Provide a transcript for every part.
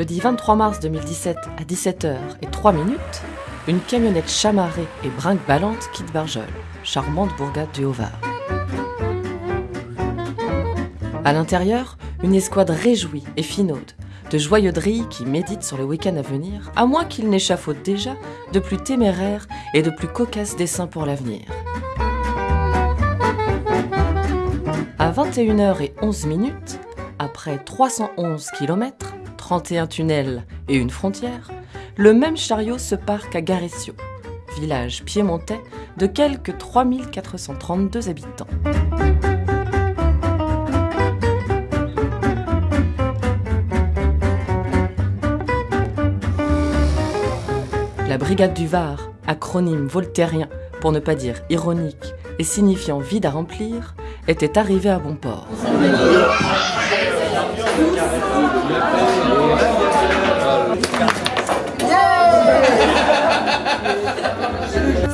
Jeudi 23 mars 2017 à 17h et 3 minutes, une camionnette chamarrée et brinque-ballante quitte Barjol, charmante bourgade du Haut-Var. À l'intérieur, une escouade réjouie et finaude, de joyeux drilles qui méditent sur le week-end à venir, à moins qu'ils n'échafaudent déjà de plus téméraires et de plus cocasses dessins pour l'avenir. À 21h11 minutes, après 311 km, 31 tunnels et une frontière, le même chariot se parque à Garesio, village piémontais de quelques 3432 habitants. La brigade du Var, acronyme voltairien pour ne pas dire ironique et signifiant vide à remplir, était arrivée à bon port.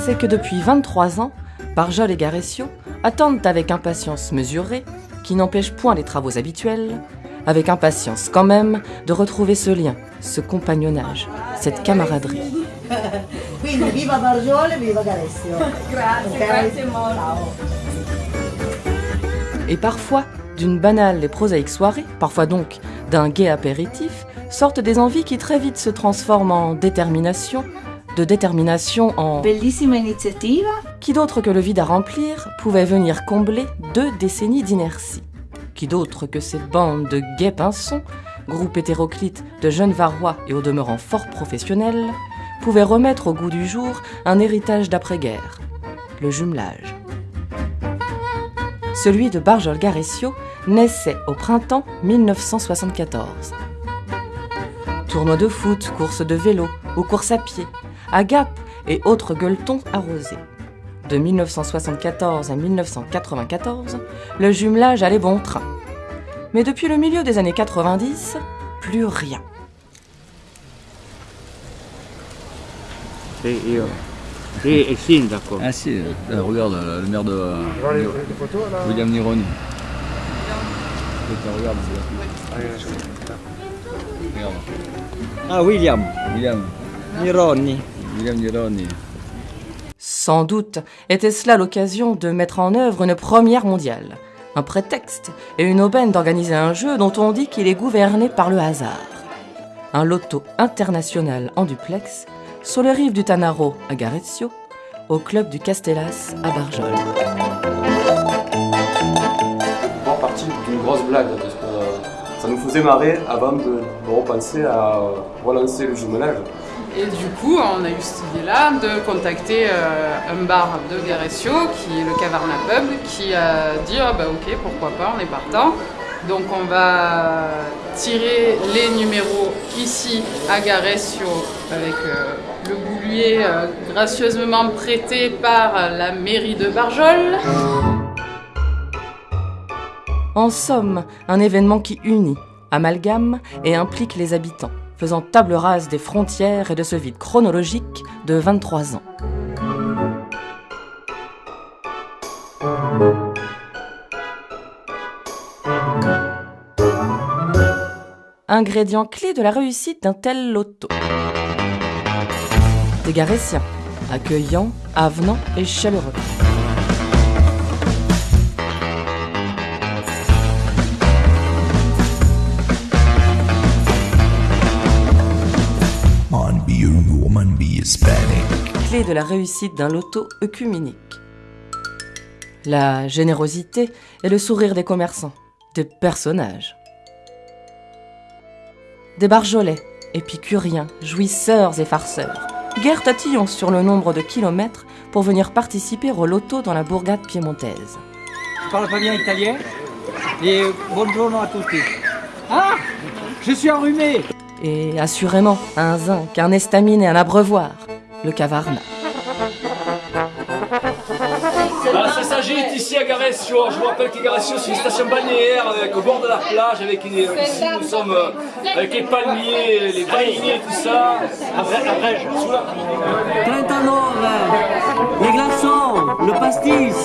C'est que depuis 23 ans, Barjol et Garesio attendent avec impatience mesurée, qui n'empêche point les travaux habituels, avec impatience quand même de retrouver ce lien, ce compagnonnage, cette camaraderie. Quindi viva Bargiole, viva Garesio. Grazie, Ok? grazie molto. Et parfois, d'une banale et prosaïque soirée, parfois donc d'un gai apéritif, sortent des envies qui très vite se transforment en détermination, de détermination en Bellissima iniziativa. qui d'autre que le vide à remplir pouvait venir combler deux décennies d'inertie Qui d'autre que cette bande de gays pinsons, groupe hétéroclite de jeunes varois et au demeurant fort professionnels, pouvait remettre au goût du jour un héritage d'après-guerre, le jumelage. Celui de Barjol Garesio naissait au printemps 1974. Tournois de foot, courses de vélo ou courses à pied, agapes et autres gueuletons arrosés. De 1974 à 1994, le jumelage allait bon train. Mais depuis le milieu des années 90, plus rien. Io. Sì, il sindaco. Ah si, euh, regarde euh, le maire de euh, William Nironi. Putain, regarde, regarde. Ah, William. William, Nironi. William Nironi. Sans doute était cela l'occasion de mettre en œuvre une première mondiale, un prétexte et une aubaine d'organiser un jeu dont on dit qu'il est gouverné par le hasard. Un loto international en duplex sur les rives du Tanaro à Garezio, au club du Castellas à Barjol. en partie d'une grosse blague, parce que euh, ça nous faisait marrer avant de, repenser à euh, relancer le jumelage. Et du coup, on a eu cette idée-là de contacter euh, un bar de Garesio, qui est le Cavarna Pub, qui a dit ah bah ok, pourquoi pas, on est partant. Donc on va tirer les numéros ici à Garesio avec euh, le boulier euh, gracieusement prêté par la mairie de Barjol. En somme, un événement qui unit, amalgame et implique les habitants, faisant table rase des frontières et de ce vide chronologique de 23 ans. Ingrédient clé de la réussite d'un tel loto. Des Garétiens, accueillants, avenants et chaleureux. Clé de la réussite d'un loto œcuménique. La générosité et le sourire des commerçants, des personnages. Des barjolais, épicuriens, jouisseurs et farceurs, guère tatillons sur le nombre de kilomètres pour venir participer au loto dans la bourgade piémontaise. Tu parles pas bien italien? Et buongiorno a tutti. Ah Je suis enrhumé Et assurément, un zinc, un estamine et un abreuvoir, le cavarna. Ici à Garesio. Je vous rappelle que Garesio, c'est une station balnéaire avec, au bord de la plage. Avec une- ici, nous sommes euh, avec les palmiers, les grillés, tout ça. Après, je la... 39 Les glaçons Le pastis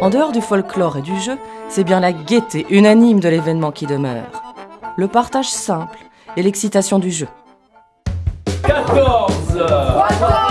En dehors du folklore et du jeu, c'est bien la gaieté unanime de l'événement qui demeure. Le partage simple et l'excitation du jeu. 14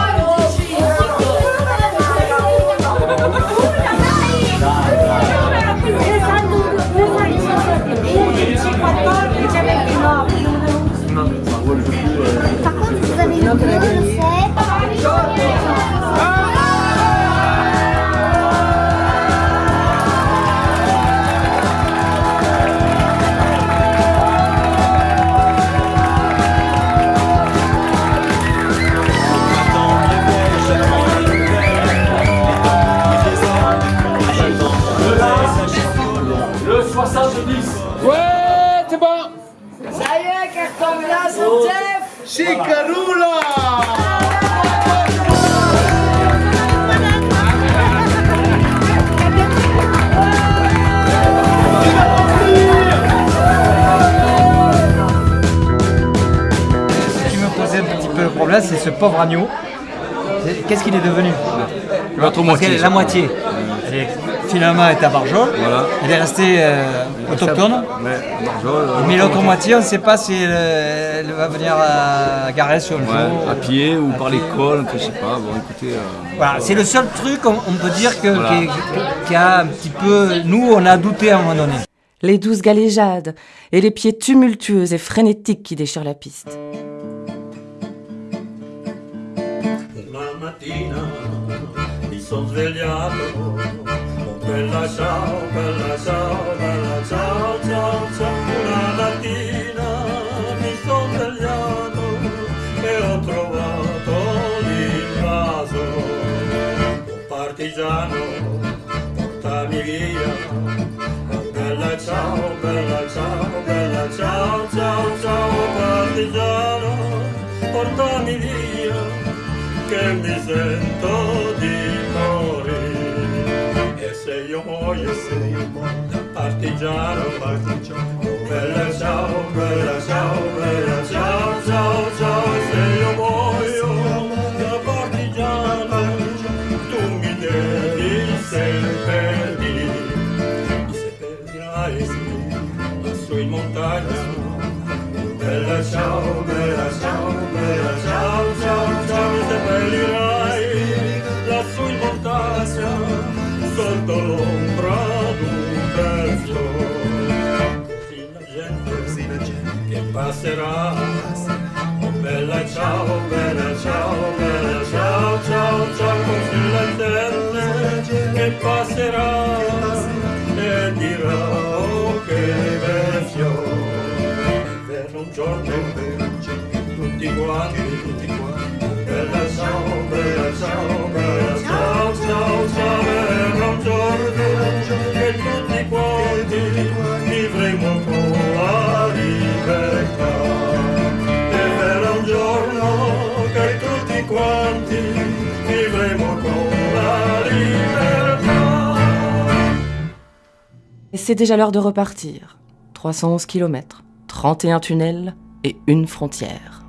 Jeff Ce qui me posait un petit peu problème, c'est ce pauvre agneau. Qu'est-ce qu'il est devenu? L'autre Parce moitié. qu'elle est la moitié. Elle est- finalement, elle est à Barjol. Voilà. Elle est restée euh, autochtone. Ouais, Barjol, euh, Mais l'autre moitié, on ne sait pas si elle, euh, elle va venir à Garès un jour. Ouais, à pied ou par l'école, je sais pas. Bon, écoutez. euh, Voilà, c'est le seul truc, on, on peut dire, que, Voilà. qui, qui a un petit peu... Nous, on a douté à un moment donné. Les douces galéjades et les pieds tumultueux et frénétiques qui déchirent la piste. Una mattina mi son svegliato, oh bella ciao, bella ciao, bella ciao, ciao, ciao. Una mattina mi son svegliato e ho trovato l'invaso. Oh partigiano, portami via. Oh bella ciao, bella ciao, bella ciao, ciao, ciao, partigiano, portami via che mi sento se io muoio, se io muoio partigiano, partigiano, bella ciao, bella ciao, bella ciao, ciao, ciao, se io muoio da partigiano, passerà, oh bella ciao, bella ciao, bella ciao, ciao, ciao, così la gente che passerà? E dirà, oh che bel fiore per un giorno quanti Et c'est déjà l'heure de repartir. 311 km, 31 tunnels et une frontière.